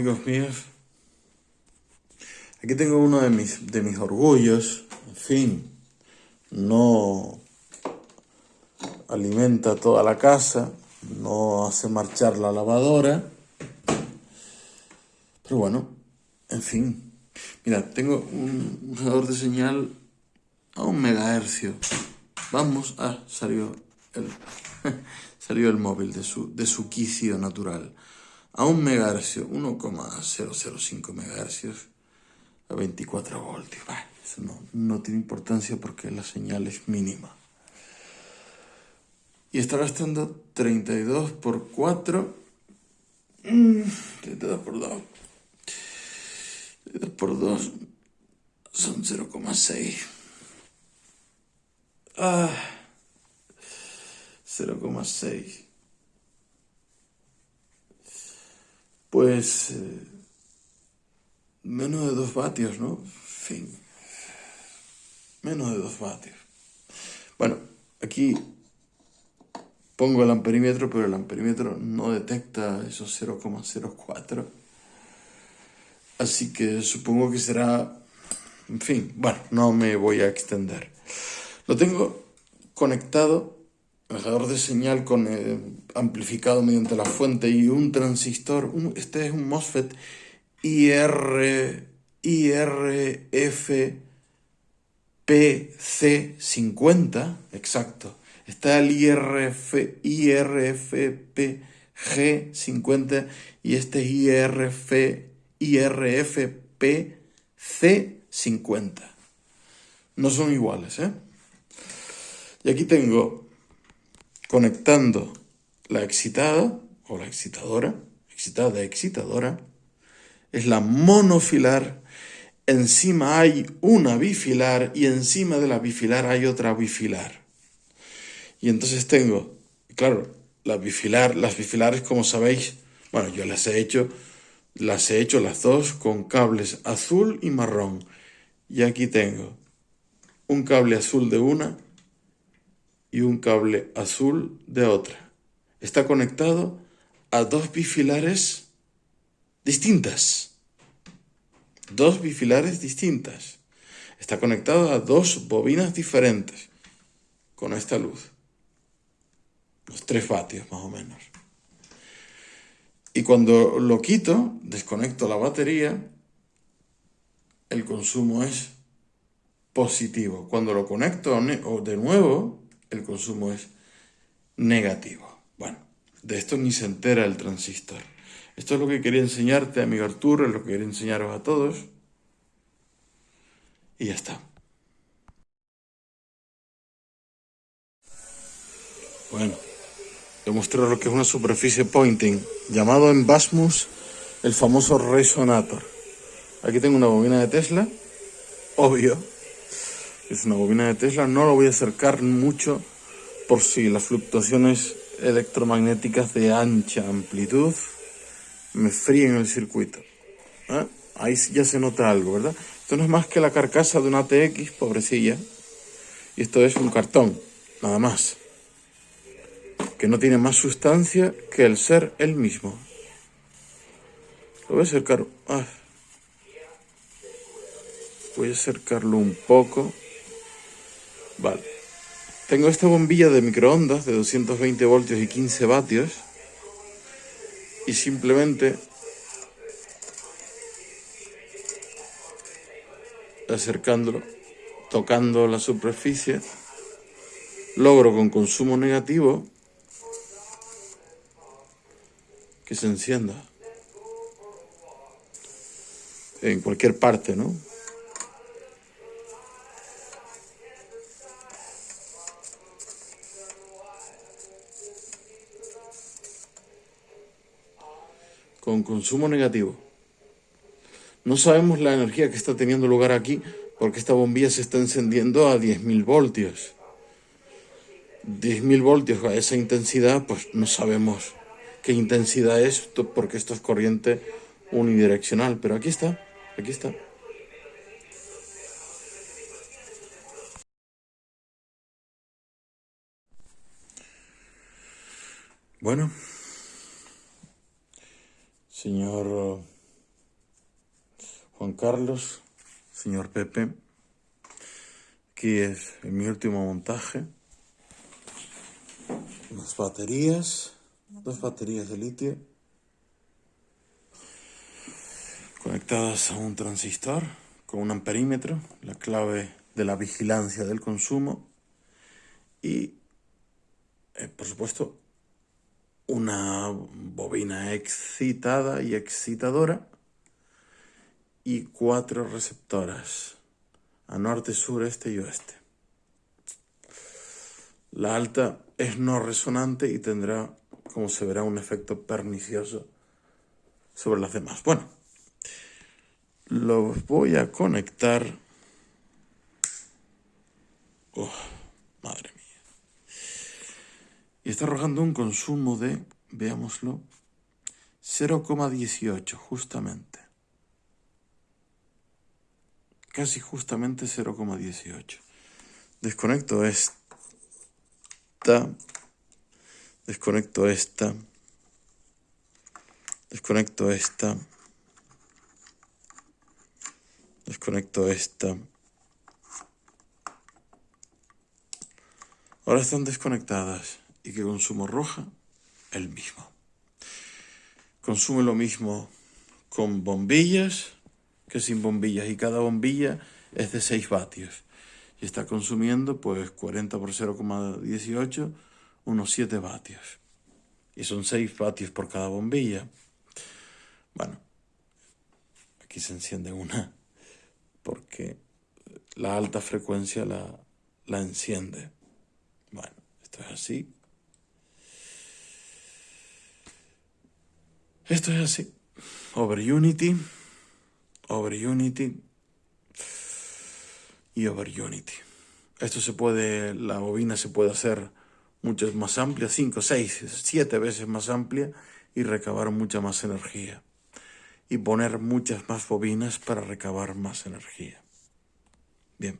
amigos míos. Aquí tengo uno de mis, de mis orgullos. En fin, no alimenta toda la casa, no hace marchar la lavadora. Pero bueno, en fin. Mira, tengo un usador de señal a un megahercio. Vamos, ah, salió el, salió el móvil de su, de su quicio natural. A un megahercio, 1,005 megahercios a 24 voltios. eso no, tiene importancia porque la señal es mínima. Y está gastando 32 por 4. 32 por 2. 32 por 2 son 0,6. Ah, 0,6. Pues eh, menos de 2 vatios, ¿no? fin. Menos de 2 vatios. Bueno, aquí pongo el amperímetro, pero el amperímetro no detecta esos 0,04. Así que supongo que será... En fin, bueno, no me voy a extender. Lo tengo conectado, generador de señal con, eh, amplificado mediante la fuente y un transistor. este es un MOSFET IR, IRFPC50, exacto está el IRF, IRFP-G50 y este es IRF, IRFP-C50. No son iguales, ¿eh? Y aquí tengo conectando la excitada o la excitadora, excitada, excitadora, es la monofilar, encima hay una bifilar y encima de la bifilar hay otra bifilar. Y entonces tengo, claro, la bifilar, las bifilares, como sabéis, bueno, yo las he hecho, las he hecho las dos con cables azul y marrón. Y aquí tengo un cable azul de una y un cable azul de otra. Está conectado a dos bifilares distintas. Dos bifilares distintas. Está conectado a dos bobinas diferentes con esta luz los 3 vatios más o menos. Y cuando lo quito, desconecto la batería, el consumo es positivo. Cuando lo conecto de nuevo, el consumo es negativo. Bueno, de esto ni se entera el transistor. Esto es lo que quería enseñarte, amigo Arturo, es lo que quería enseñaros a todos. Y ya está. Bueno demostrar lo que es una superficie pointing, llamado en Basmus el famoso resonator. Aquí tengo una bobina de Tesla, obvio, es una bobina de Tesla, no lo voy a acercar mucho por si las fluctuaciones electromagnéticas de ancha amplitud me fríen el circuito. ¿eh? Ahí ya se nota algo, ¿verdad? Esto no es más que la carcasa de una TX, pobrecilla, y esto es un cartón, nada más que no tiene más sustancia que el ser él mismo. Lo voy a acercar. Ah. Voy a acercarlo un poco. Vale. Tengo esta bombilla de microondas de 220 voltios y 15 vatios. Y simplemente acercándolo, tocando la superficie, logro con consumo negativo que se encienda. En cualquier parte, ¿no? Con consumo negativo. No sabemos la energía que está teniendo lugar aquí porque esta bombilla se está encendiendo a 10.000 voltios. 10.000 voltios a esa intensidad, pues no sabemos qué intensidad es, porque esto es corriente unidireccional. Pero aquí está, aquí está. Bueno, señor Juan Carlos, señor Pepe. Aquí es mi último montaje. Unas baterías, dos baterías de litio conectadas a un transistor con un amperímetro, la clave de la vigilancia del consumo y, eh, por supuesto, una bobina excitada y excitadora y cuatro receptoras a norte, sur, este y oeste. La alta es no resonante y tendrá, como se verá, un efecto pernicioso sobre las demás. Bueno, los voy a conectar. Oh, madre mía. Y está arrojando un consumo de, veámoslo, 0,18 justamente. Casi justamente 0,18. Desconecto esta. Desconecto esta. Desconecto esta. Desconecto esta. Ahora están desconectadas. ¿Y qué consumo roja? El mismo. Consume lo mismo con bombillas que sin bombillas. Y cada bombilla es de 6 vatios. Y está consumiendo pues 40 por 0,18, unos 7 vatios. Y son 6 vatios por cada bombilla. Bueno, aquí se enciende una porque la alta frecuencia la, la enciende. Bueno, esto es así. Esto es así. Over Unity, Over Unity y Over Unity. Esto se puede, la bobina se puede hacer muchas más amplia, 5, 6, 7 veces más amplia y recabar mucha más energía y poner muchas más bobinas para recabar más energía. Bien.